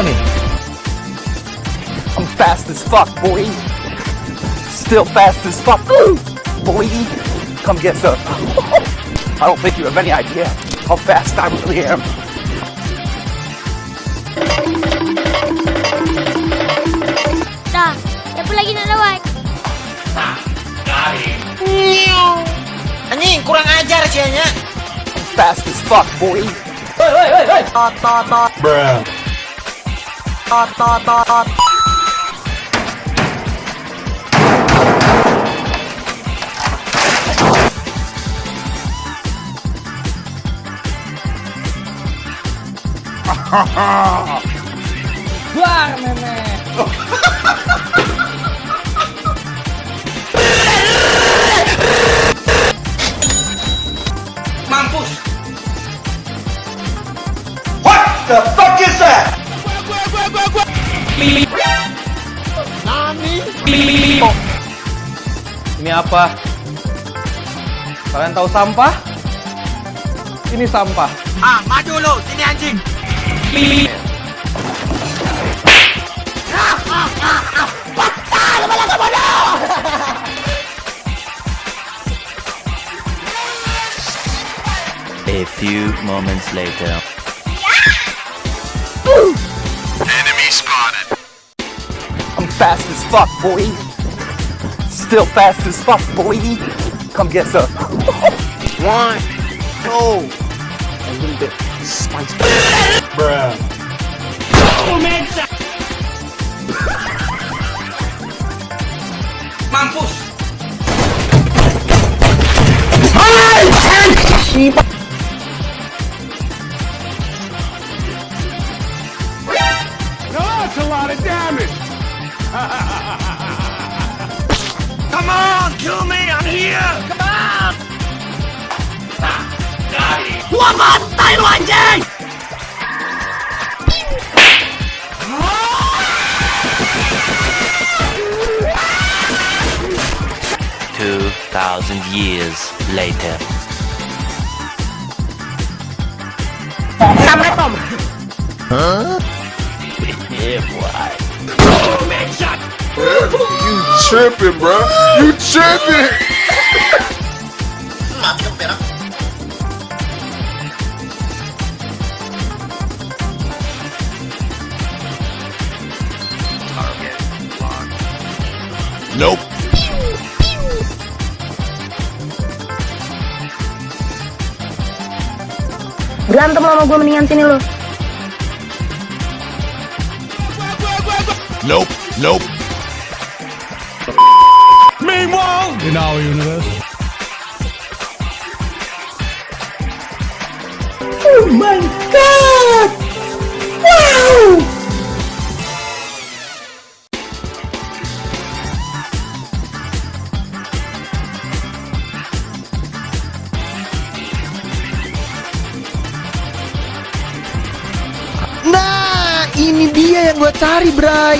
Why are you running? I'm fast as fuck, boy. Still fast as fuck, boy. Come get some. I don't think you have any idea how fast I really am. Dah, siapa lagi nak lawan? Anjing, kurang ajar sianya. Fast as fuck, boy. ตอดตอดตอดว้าแม่แม่ apa? Kalian tahu sampah? Ini sampah. Ah, maju lu, sini anjing. A few moments later. I'm fast as fuck, boy. Still fast as fuck, boy. Come get some. One, two. A little bit spicy. Bruh. Mampus. That's here. Come on. Gua bantai lu anjing. Two thousand years later. You tripping, bro. You tripping. Berantem sama gue mendingan sini lo. Nope. Nope. In our universe. Nah, dia yang gua cari, Bray.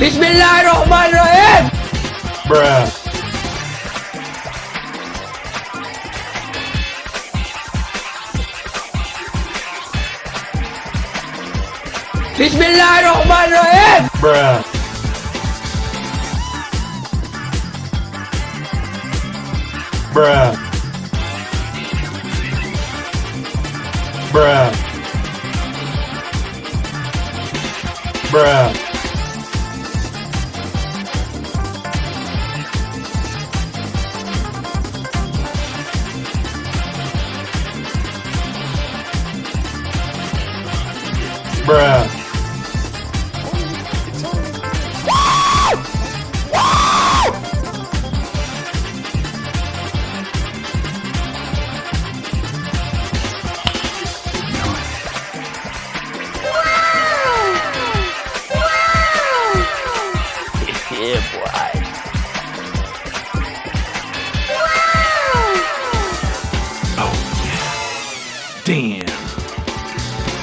Bismillahirrahmanirrahim. Bruh. Bismillahirrahmanirrahim. Bruh. Bruh. Bruh. Bruh.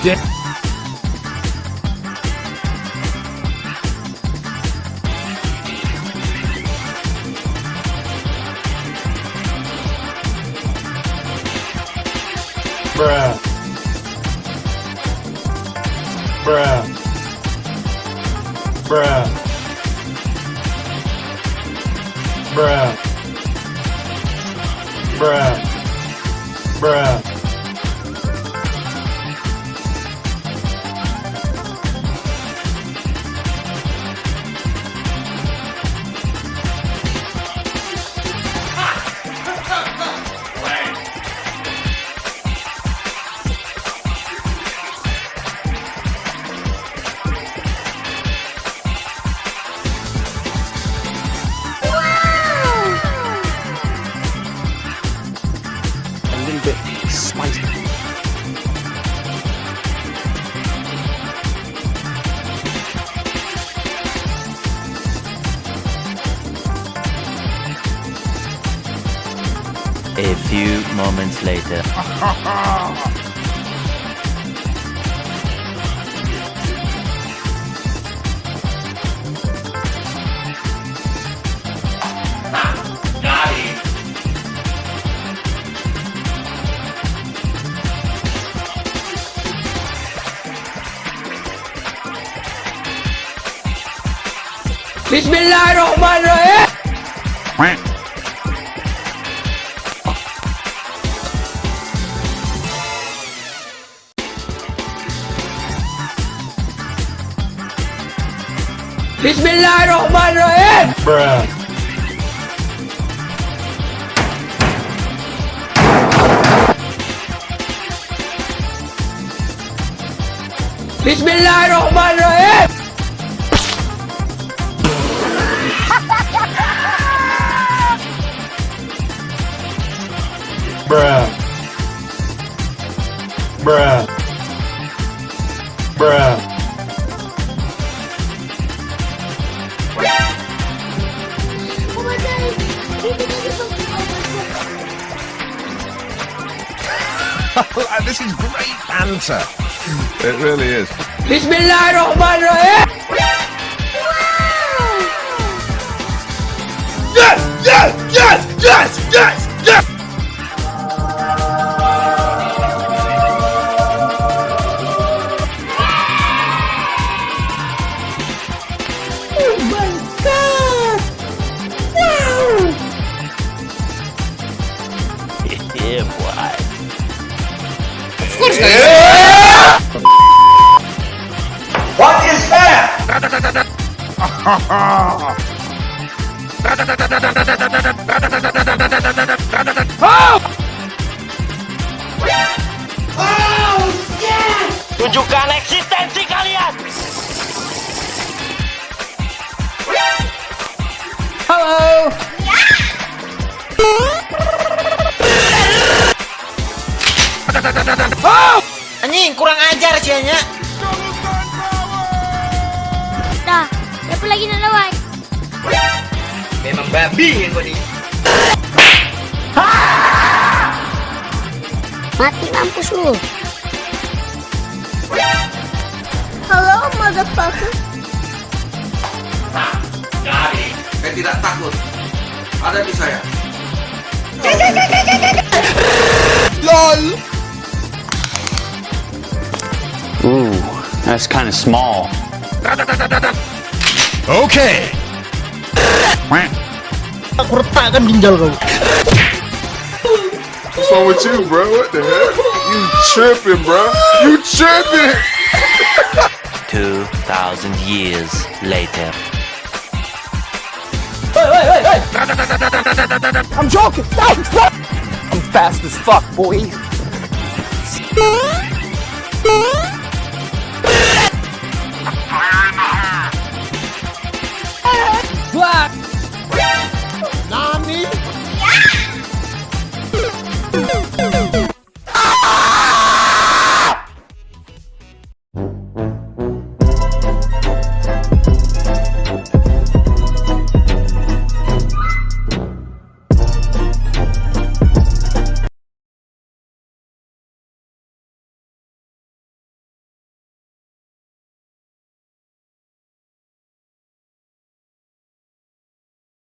dead. Bruh. Bruh. Bruh. Bruh. Bruh. Bruh. A few moments later. Bismillahirrahmanirrahim. Bismillahirrahmanirrahim. Bruh. Bismillahirrahmanirrahim. Bruh. Bruh. Bruh. Pumatay. Dito na sa this is great banter. It really is. Bismillahirrahmanirrahim. Yes! Yes! Yes! Yes! Yes! Yes! What is that? Tunjukkan eksistensi kalian! Halo. Anjing, kurang ajar sianya. Lagi nak lawan? Memang babi yang kau ni. Mati mampus lu. Hello, motherfucker. Saya tidak takut. Ada di saya. Ooh, that's kind of small. Okay. Aku retakkan ginjal kau. What's wrong with you, bro? What the hell? You tripping, bro? You tripping? 2,000 years later. I'm joking. Stop, stop. I'm fast as fuck, boy. Huh?